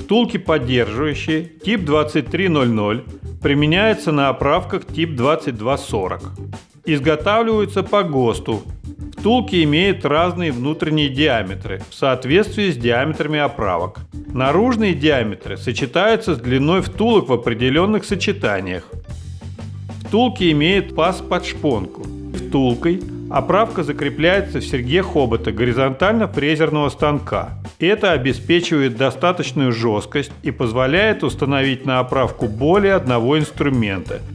Втулки поддерживающие тип 2300 применяются на оправках тип 2240. Изготавливаются по ГОСТу. Втулки имеют разные внутренние диаметры в соответствии с диаметрами оправок. Наружные диаметры сочетаются с длиной втулок в определенных сочетаниях. Втулки имеют паз под шпонку. Втулкой оправка закрепляется в серьге хобота горизонтально фрезерного станка. Это обеспечивает достаточную жесткость и позволяет установить на оправку более одного инструмента –